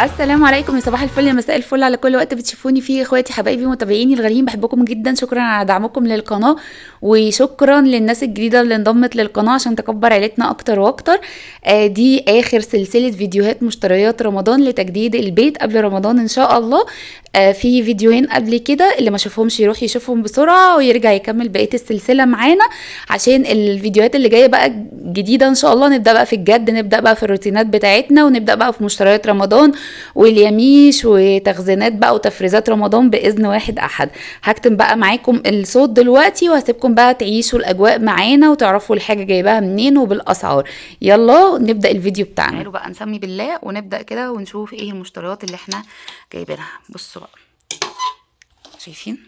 السلام عليكم يا صباح الفل يا مساء الفل على كل وقت بتشوفوني فيه. إخواتي حبايبي متابعيني الغاليين بحبكم جدا. شكرا على دعمكم للقناة وشكرا للناس الجديدة اللي انضمت للقناة عشان تكبر عيلتنا أكتر وأكتر. آه دي آخر سلسلة فيديوهات مشتريات رمضان لتجديد البيت قبل رمضان إن شاء الله. في فيديوهين قبل كده اللي ما شافهمش يروح يشوفهم بسرعة ويرجع يكمل بقية السلسلة معانا عشان الفيديوهات اللي جاية بقى جديدة إن شاء الله. نبدأ بقى في الجد نبدأ بقى في الروتينات بتاعتنا ونبدأ بقى في مشتريات رمضان واليميش وتخزينات بقى وتفريزات رمضان بإذن واحد أحد. هكتم بقى معاكم الصوت دلوقتي وهسيبكم بقى تعيشوا الأجواء معانا وتعرفوا الحاجة جايباها منين وبالأسعار. يلا نبدأ الفيديو بتاعنا. تعالوا بقى نسمي بالله ونبدأ كده ونشوف إيه المشتريات اللي إحنا جايبينها. بصوا شايفين؟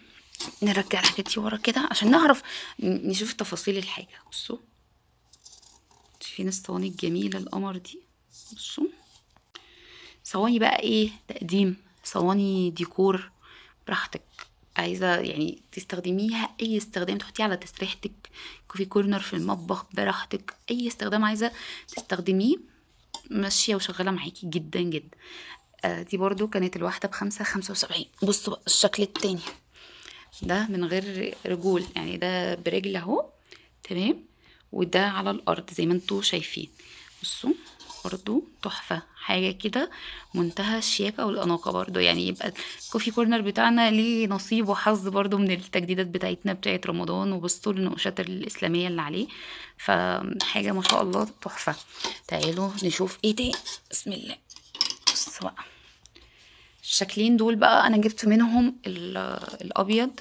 نرجع الحاجات دي ورا كده عشان نعرف نشوف تفاصيل الحاجة. بصوا. شايفين الصواني الجميلة القمر دي. بصوا. صواني بقى إيه؟ تقديم. صواني ديكور. براحتك. عايزة يعني تستخدميها أي استخدام تحطيها على تسريحتك. كوفي كورنر في المطبخ براحتك. أي استخدام عايزة تستخدميه ماشية وشغالة معاكي جدا جدا. آه دي برضو كانت الواحدة بخمسة خمسة وسبعين. بصوا الشكل التاني. ده من غير رجول يعني ده برجل اهو تمام؟ وده على الأرض زي ما أنتوا شايفين. بصوا برضو تحفة. حاجة كده منتهى الشياكة والأناقة برضو. يعني يبقى الكوفي كورنر بتاعنا ليه نصيب وحظ برضو من التجديدات بتاعتنا بتاعت رمضان وبصوا النقوشات الإسلامية اللي عليه. فحاجة ما شاء الله تحفة. تعالوا نشوف إيه تاني. بسم الله. بصوا بقى الشكلين دول بقى أنا جبت منهم الأبيض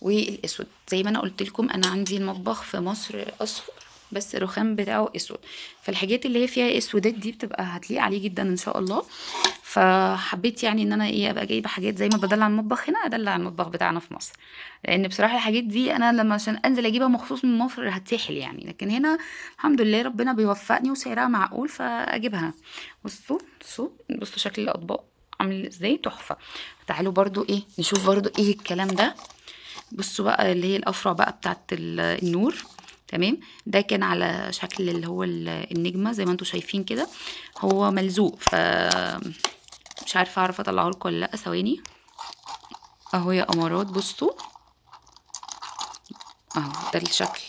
والأسود. زي ما أنا قلت لكم أنا عندي المطبخ في مصر أصفر بس الرخام بتاعه أسود. فالحاجات اللي هي فيها أسودات دي بتبقى هتليق عليه جدا إن شاء الله. فحبيت يعني إن أنا إيه أبقى جايبة حاجات زي ما بدلع المطبخ هنا ادلع المطبخ بتاعنا في مصر. لأن بصراحة الحاجات دي أنا لما عشان أنزل أجيبها مخصوص من مصر هتسحل يعني. لكن هنا الحمد لله ربنا بيوفقني وسعرها معقول فأجيبها. بصوا بصوا بصوا شكل الأطباق عامل إزاي تحفة. تعالوا برضو إيه نشوف برضو إيه الكلام ده. بصوا بقى اللي هي الأفرع بقى بتاعت النور. تمام؟ ده كان على شكل اللي هو النجمة زي ما أنتم شايفين كده. هو ملزوق ف مش عارفة أعرف أطلعه لكم ولا لأ. ثواني. أهو يا امارات بصوا. أهو ده الشكل.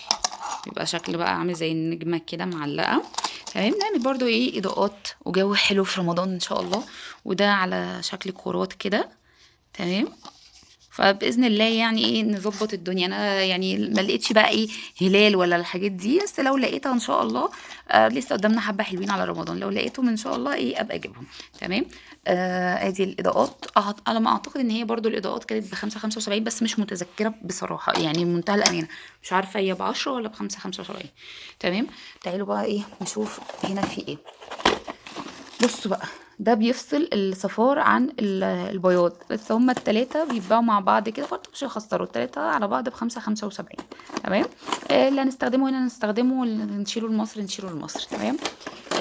بيبقى شكل بقى عامل زي النجمة كده معلقة. تمام نعمل برضو إيه إضاءات. وجو حلو في رمضان إن شاء الله. وده على شكل كورات كده. تمام. فبإذن الله يعني إيه نظبط الدنيا. أنا يعني ما لقيتش بقى إيه هلال ولا الحاجات دي. بس لو لقيتها إن شاء الله آه لسه قدامنا حبة حلوين على رمضان. لو لقيتهم إن شاء الله إيه أبقى أجيبهم. تمام؟ آه ادي الإضاءات. على ما أعتقد إن هي برضو الإضاءات كانت بخمسة خمسة وسبعين بس مش متذكرة بصراحة. يعني منتهى الأمانة. مش عارفة هي بعشرة ولا بخمسة خمسة وسبعين. تمام؟ تعالوا بقى إيه نشوف هنا في إيه. بصوا بقى. ده بيفصل الصفار عن البياض. بس هما التلاتة بيتباعوا مع بعض كده برضه مش هيخسروا. التلاتة على بعض بخمسة خمسة وسبعين. تمام؟ اللي هنستخدمه هنا نستخدمه نشيله لمصر نشيله لمصر. تمام؟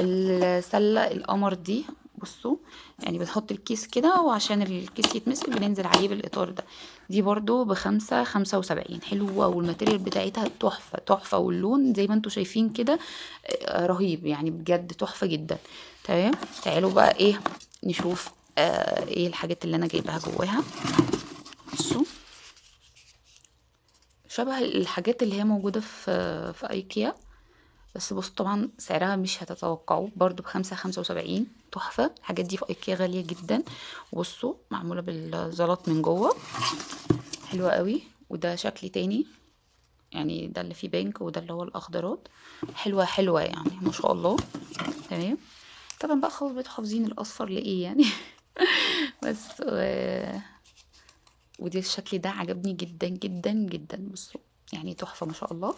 السلة القمر دي بصوا يعني بنحط الكيس كده وعشان الكيس يتمسك بننزل عليه بالإطار ده. دي برضو بخمسة خمسة وسبعين. حلوة والماتيريال بتاعتها تحفة تحفة. واللون زي ما أنتوا شايفين كده رهيب. يعني بجد تحفة جدا. تمام؟ تعالوا بقى إيه نشوف آه إيه الحاجات اللي أنا جايباها جواها. بصوا شبه الحاجات اللي هي موجودة في في ايكيا. بس بصوا طبعا سعرها مش هتتوقعوه برضو بخمسة خمسة وسبعين. تحفة. الحاجات دي في ايكيا غالية جدا. بصوا معمولة بالزلط من جوه. حلوة قوي. وده شكل تاني. يعني ده اللي فيه بينك وده اللي هو الأخضرات. حلوة حلوة يعني ما شاء الله. تمام؟ طبعا بقى خلاص بقيتوا حافظين الأصفر لإيه يعني؟ بس و... ودي الشكل ده عجبني جدا جدا جدا بصوا يعني تحفة ما شاء الله.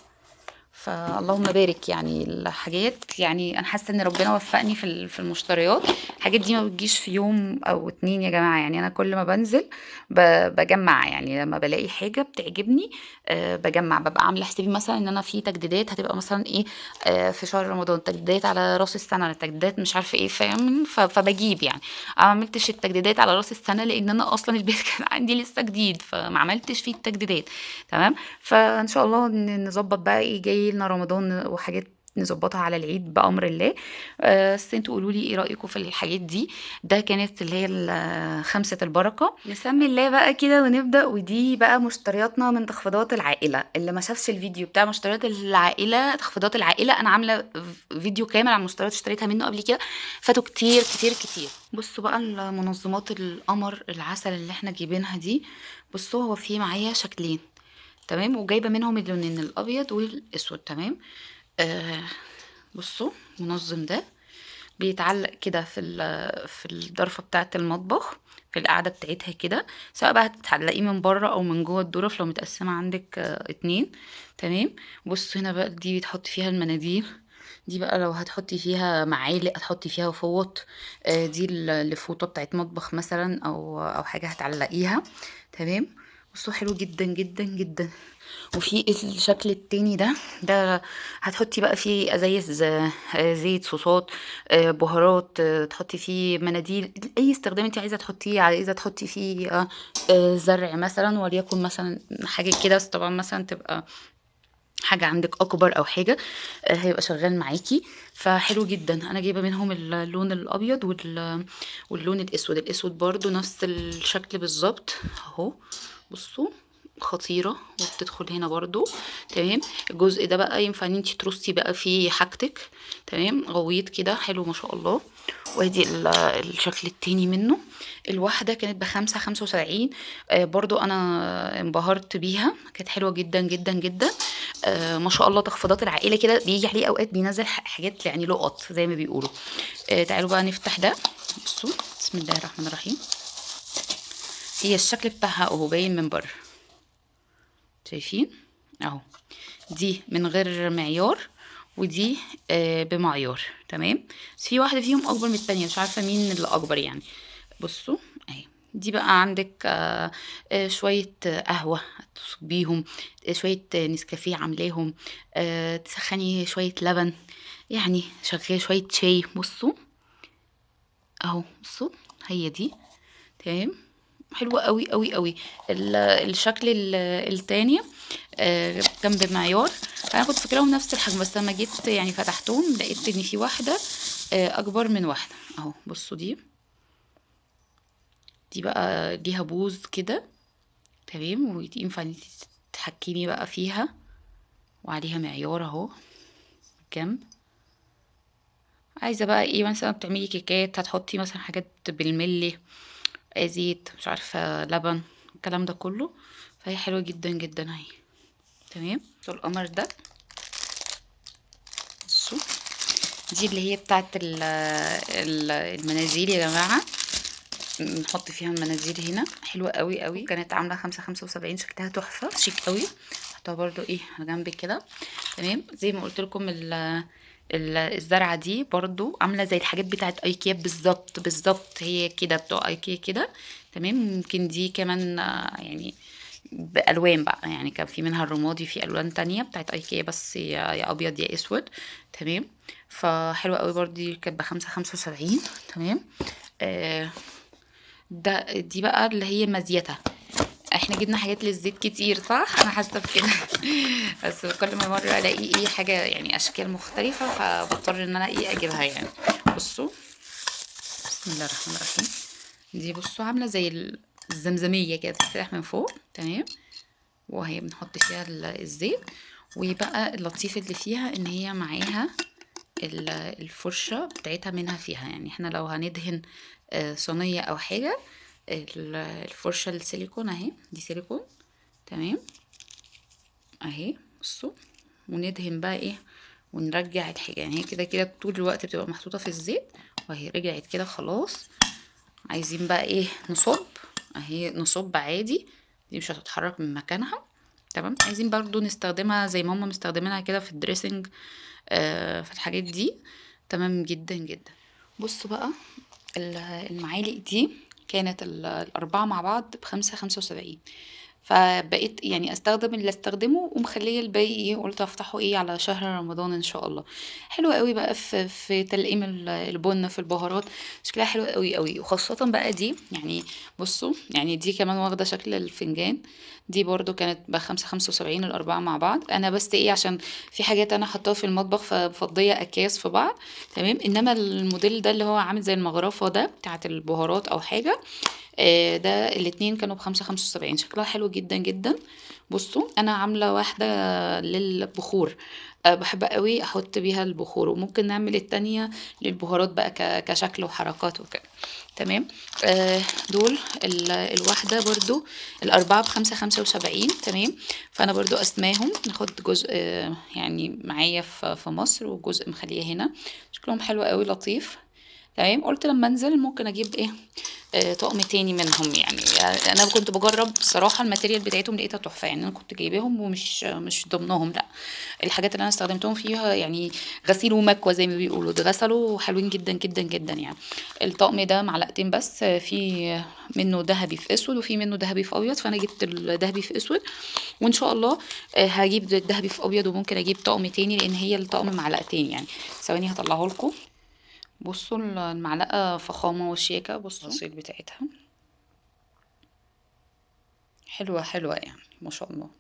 فاللهم بارك يعني الحاجات. يعني أنا حاسة إن ربنا وفقني في في المشتريات. الحاجات دي ما بتجيش في يوم أو اتنين يا جماعة. يعني أنا كل ما بنزل بجمع. يعني لما بلاقي حاجة بتعجبني أه بجمع. ببقى عاملة حسابي مثلا إن أنا في تجديدات هتبقى مثلا إيه أه في شهر رمضان. تجديدات على رأس السنة. تجديدات مش عارفة إيه فاهم؟ فبجيب يعني. ما عملتش التجديدات على رأس السنة لأن أنا أصلا البيت كان عندي لسه جديد. فما عملتش فيه التجديدات. تمام؟ فإن شاء الله نظبط بقى إيه جاي لنا رمضان وحاجات نظبطها على العيد بأمر الله. آه، بس أنتوا قولوا لي إيه رأيكم في الحاجات دي؟ ده كانت اللي هي ال- خمسة البركة. نسمي الله بقى كده ونبدأ ودي بقى مشترياتنا من تخفيضات العائلة. اللي ما شافش الفيديو بتاع مشتريات العائلة تخفيضات العائلة أنا عاملة فيديو كامل عن مشتريات اشتريتها منه قبل كده. فاتوا كتير كتير كتير. بصوا بقى المنظمات القمر العسل اللي إحنا جايبينها دي. بصوا هو فيه معايا شكلين. تمام؟ وجايبة منهم اللونين الأبيض والأسود تمام؟ آه بصوا منظم ده بيتعلق كده في في الضرفه بتاعة المطبخ في القاعده بتاعتها كده سواء بقى هتعلقيه من بره أو من جوه الظرف لو متقسمة عندك آه اتنين تمام؟ بصوا هنا بقى دي بتحط فيها المناديل دي بقى لو هتحطي فيها معالق هتحطي فيها فوط آه، دي ال- الفوطة بتاعت مطبخ مثلا أو أو حاجة هتعلقيها تمام؟ بصوا حلو جدا جدا جدا. وفي الشكل التاني ده ده هتحطي بقى فيه أزايز آه، زيت صوصات آه، بهارات آه، تحطي فيه مناديل أي استخدام انت عايزة تحطيه عايزة تحطي فيه زرع مثلا وليكن مثلا حاجة كده بس طبعا مثلا تبقى حاجة عندك أكبر أو حاجة آه، هيبقى شغال معاكي. فحلو جدا. أنا جايبة منهم اللون الأبيض وال... واللون الأسود. الأسود برضو نفس الشكل بالظبط أهو. بصوا خطيرة وبتدخل هنا برضو تمام؟ الجزء ده بقى ينفع إن انتي ترصي بقى فيه حاجتك تمام؟ غويط كده حلو ما شاء الله. وادي ال- الشكل التاني منه. الواحدة كانت بخمسة خمسة وسبعين. آه برضو أنا انبهرت بيها. كانت حلوة جدا جدا جدا. آه ما شاء الله تخفيضات العائلة كده. بيجي عليه أوقات بينزل حاجات يعني لقط زي ما بيقولوا. آه تعالوا بقى نفتح ده. بصوا بسم الله الرحمن الرحيم. هي الشكل بتاعها أهو باين من بره. شايفين؟ أهو. دي من غير معيار ودي آه بمعيار. تمام؟ بس في واحدة فيهم أكبر من التانية مش عارفة مين اللي أكبر يعني. بصوا أهي. دي بقى عندك آه آه شوية آه، قهوة تصبيهم آه شوية آه، نسكافيه عاملاهم تسخني شوية لبن يعني شغال شوية شاي. بصوا. أهو بصوا هي دي. تمام؟ حلوة قوي قوي قوي. ال- الشكل ال- التاني آه، كان بمعيار أنا كنت فاكراهم نفس الحجم بس لما جيت يعني فتحتهم لقيت إن في واحدة آه، أكبر من واحدة. أهو بصوا دي. دي بقى ليها بوز كده. تمام؟ وينفع إن تتحكمي بقى فيها. وعليها معيار أهو. جنب. عايزة بقى إيه؟ مثلا بتعملي كيكات هتحطي مثلا حاجات بالملي. آه، زيت مش عارفة لبن الكلام ده كله. فهي حلوة جدا جدا أهي. تمام؟ القمر ده. بصوا. دي اللي هي بتاعت ال- ال- المناديل يا جماعة. نحط فيها المناديل هنا. حلوة قوي قوي كانت عاملة خمسة خمسة وسبعين. شكلها تحفة. شيك قوي حطها برضو إيه على جنب كده. تمام؟ زي ما قلت لكم ال ال- الزرعة دي برضو عاملة زي الحاجات بتاعت ايكيا بالظبط بالظبط هي كده بتوع ايكيا كده. تمام؟ ممكن دي كمان آه، يعني بألوان بقى يعني كان في منها الرمادي في ألوان تانية بتاعت ايكيا بس يا, أبيض يا أسود. تمام؟ فحلوة قوي برضو دي كانت بخمسة خمسة وسبعين. تمام؟ آه ده دي بقى اللي هي مزيتها. إحنا جبنا حاجات للزيت كتير صح؟ أنا حاسة بكده. بس كل ما مرة ألاقي إيه حاجة يعني أشكال مختلفة فبضطر إن أنا إيه أجيبها يعني. بصوا بسم الله الرحمن الرحيم. دي بصوا عاملة زي ال- الزمزمية كده بتفتح من فوق تمام؟ وهي بنحط فيها ال- الزيت. ويبقى اللطيف اللي فيها إن هي معاها ال- الفرشة بتاعتها منها فيها. يعني إحنا لو هندهن آه، صينية أو حاجة ال- الفرشة السيليكون أهي دي سيليكون. تمام؟ أهي بصوا. وندهن بقى إيه ونرجع الحاجة يعني هي كده كده طول الوقت بتبقى محطوطة في الزيت وهي رجعت كده خلاص. عايزين بقى إيه نصب. أهي نصب عادي. دي مش هتتحرك من مكانها. تمام؟ عايزين برضو نستخدمها زي ما هم مستخدمينها كده في الدريسنج آه في الحاجات دي. تمام جدا جدا. بصوا بقى ال- المعالق دي كانت ال- الأربعة مع بعض بخمسة خمسة وسبعين. فبقيت يعني أستخدم اللي أستخدمه ومخلية الباقي إيه قلت أفتحه إيه على شهر رمضان إن شاء الله. حلوة قوي بقى في في تلقيم ال- البن في البهارات. شكلها حلو قوي قوي. وخاصة بقى دي يعني بصوا يعني دي كمان واخدة شكل الفنجان. دي برضو كانت بخمسة خمسة وسبعين الأربعة مع بعض. أنا بس إيه عشان في حاجات أنا حطاها في المطبخ فمفضية أكياس في بعض. تمام؟ إنما الموديل ده اللي هو عامل زي المغرفة ده بتاعت البهارات أو حاجة ده الاتنين كانوا بخمسة خمسة وسبعين. شكلها حلو جدا جدا. بصوا أنا عاملة واحدة للبخور. أه بحب قوي أحط بيها البخور وممكن نعمل التانية للبهارات بقى كشكل وحركات وكده. تمام؟ آه دول ال- الواحدة برضو الأربعة بخمسة خمسة وسبعين. تمام؟ فأنا برضو أسماهم ناخد جزء آه يعني معايا في مصر وجزء مخليه هنا. شكلهم حلو قوي لطيف. تمام؟ قلت لما انزل ممكن أجيب إيه؟ آه، طقم تاني منهم يعني, يعني أنا كنت بجرب بصراحة الماتيريال بتاعتهم لقيتها تحفة يعني أنا كنت جايباهم ومش مش ضمنهم لا. الحاجات اللي أنا استخدمتهم فيها يعني غسيل ومكوى زي ما بيقولوا اتغسلوا حلوين جدا جدا جدا يعني. الطقم ده معلقتين بس في منه ذهبي في اسود وفي منه ذهبي في ابيض فانا جبت الذهبي في اسود. وان شاء الله آه، هجيب الذهبي في ابيض وممكن أجيب طقم تاني لأن هي الطقم معلقتين يعني. ثواني هطلعه لكم بصوا المعلقة فخامة وشياكة بصوا. التفاصيل بتاعتها. حلوة حلوة يعني ما شاء الله.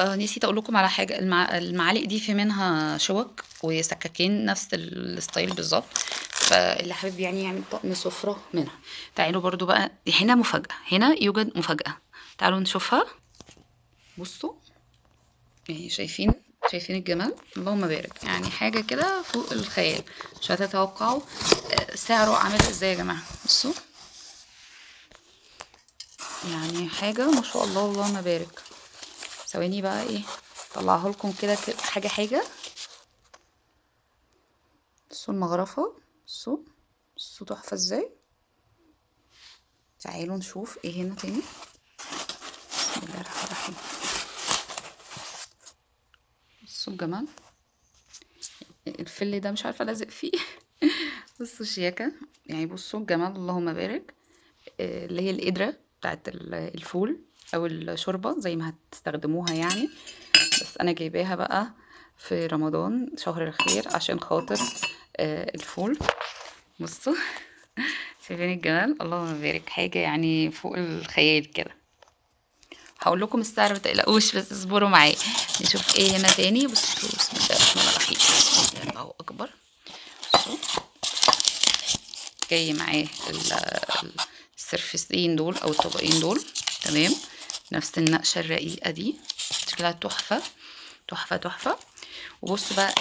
آه نسيت أقول لكم على حاجة. المع... المعالق دي في منها شوك وسكاكين نفس الستايل بالظبط. فاللي حابب يعني يعمل طقم سفرة منها. تعالوا برضو بقى هنا مفاجأة هنا يوجد مفاجأة. تعالوا نشوفها. بصوا. يعني شايفين شايفين الجمال اللهم بارك يعني حاجة كده فوق الخيال. مش هتتوقعوا. آه، سعره عامل إزاي يا جماعة؟ بصوا. يعني حاجة ما شاء الله اللهم بارك ثواني بقى إيه؟ طلعها لكم كده حاجة حاجة. بصوا المغرفة. بصوا. بصوا تحفة إزاي. تعالوا نشوف إيه هنا تاني بسم الله الرحمن الرحيم بصوا الجمال الفل ده مش عارفة لازق فيه. بصوا شياكة. يعني بصوا الجمال اللهم بارك. آه، اللي هي القدرة بتاعت ال- الفول أو الشوربة زي ما هتستخدموها يعني. بس أنا جايباها بقى في رمضان شهر الخير عشان خاطر آه، الفول. بصوا شايفين الجمال؟ اللهم بارك. حاجة يعني فوق الخيال كده. هقول لكم السعر ما تقلقوش بس اصبروا معايا. نشوف إيه هنا تاني. بصوا بسم الله الرحمن الرحيم. الله أكبر. بصوا. جاي معاه ال- ال- السرفسين دول أو الطبقين دول. تمام. نفس النقشة الرقيقة دي. شكلها تحفة. تحفة تحفة. وبصوا بقى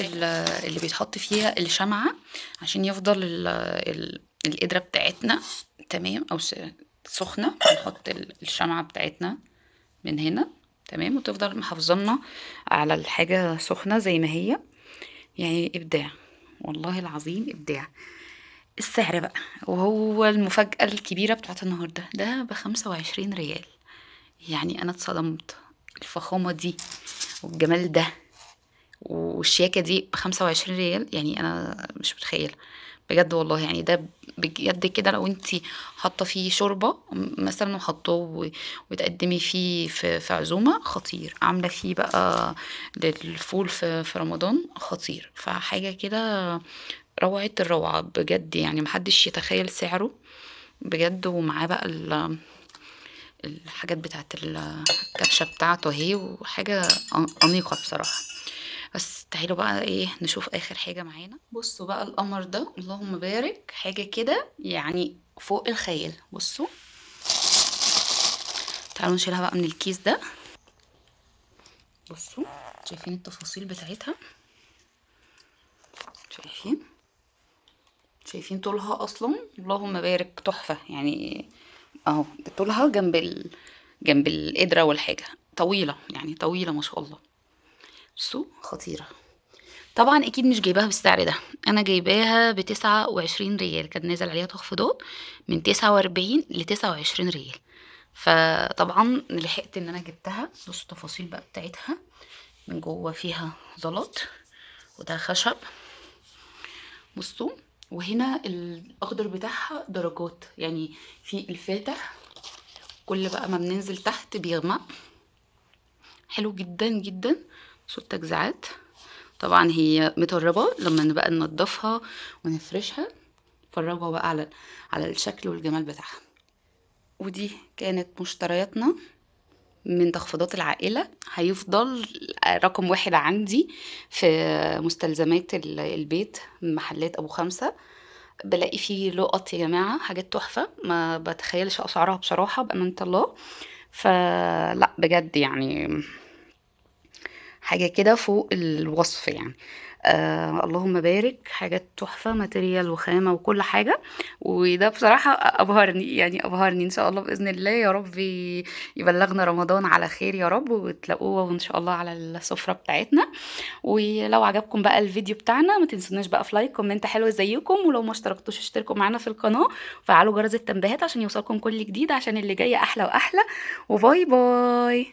ال- اللي بيتحط فيها الشمعة عشان يفضل ال- ال- القدره بتاعتنا. تمام. أو سخنة نحط ال- الشمعة بتاعتنا من هنا تمام؟ وتفضل محافظانا على الحاجة سخنة زي ما هي. يعني إبداع والله العظيم إبداع. السعر بقى وهو المفاجأة الكبيرة بتاعت النهاردة. ده بخمسة وعشرين ريال. يعني أنا اتصدمت. الفخامة دي والجمال ده والشياكة دي بخمسة وعشرين ريال يعني أنا مش متخيلة. بجد والله يعني ده بجد كده لو انتي حاطة فيه شوربة م- مثلا وحطاه وتقدمي فيه في, في عزومة خطير. عاملة فيه بقى للفول في, في رمضان خطير. فحاجة كده روعة الروعة بجد يعني محدش يتخيل سعره بجد. ومعاه بقى ال- الحاجات بتاعت ال- الكبشة بتاعته اهي وحاجة أن- أنيقة بصراحة. بس تعالوا بقى إيه نشوف آخر حاجة معانا. بصوا بقى القمر ده اللهم بارك حاجة كده يعني فوق الخيال. بصوا. تعالوا نشيلها بقى من الكيس ده. بصوا شايفين التفاصيل بتاعتها؟ شايفين؟ شايفين طولها أصلا؟ اللهم بارك تحفة. يعني أهو طولها جنب ال... جنب القدرة والحاجة. طويلة يعني طويلة ما شاء الله. بصوا خطيرة. طبعا أكيد مش جايباها بالسعر ده. أنا جايباها بتسعة وعشرين ريال. كان نازل عليها تخفيضات من تسعة وأربعين لتسعة وعشرين ريال. فطبعا لحقت إن أنا جبتها. بصوا التفاصيل بقى بتاعتها. من جوه فيها زلط وده خشب. بصوا وهنا الأخضر بتاعها درجات. يعني في الفاتح كل بقى ما بننزل تحت بيغمق. حلو جدا جدا. صوت تجزيعات طبعا هي متربة لما نبقى ننضفها ونفرشها فرجوا بقى على على الشكل والجمال بتاعها. ودي كانت مشترياتنا من تخفيضات العائلة. هيفضل رقم واحد عندي في مستلزمات ال- البيت محلات أبو خمسة. بلاقي فيه لقط يا جماعة حاجات تحفة. ما بتخيلش أسعارها بصراحة بأمانة الله. فلا بجد يعني حاجة كده فوق الوصف يعني. آه اللهم بارك حاجات تحفة material وخامة وكل حاجة. وده بصراحة أبهرني يعني أبهرني إن شاء الله بإذن الله. يا رب يبلغنا رمضان على خير يا رب وتلاقوه إن شاء الله على السفرة بتاعتنا. ولو عجبكم بقى الفيديو بتاعنا ما تنسوناش بقى في like comment حلو زيكم. ولو ما اشتركتوش اشتركوا معانا في القناة. وفعلوا جرس التنبيهات عشان يوصلكم كل جديد عشان اللي جاي أحلى وأحلى. و bye bye.